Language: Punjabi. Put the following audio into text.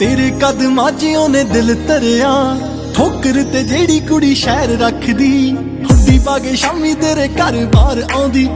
ਤੇਰੇ ਕਦਮਾਂ 'ਚ ਉਹਨੇ ਦਿਲ ਧਰਿਆ। ਠੋਕਰ ਤੇ ਜਿਹੜੀ ਕੁੜੀ ਸ਼ਹਿਰ ਰੱਖਦੀ। ਹੁੱਡੀ ਪਾ ਕੇ ਸ਼ਾਮੀ ਤੇਰੇ ਘਰ ਬਾਹਰ ਆਉਂਦੀ।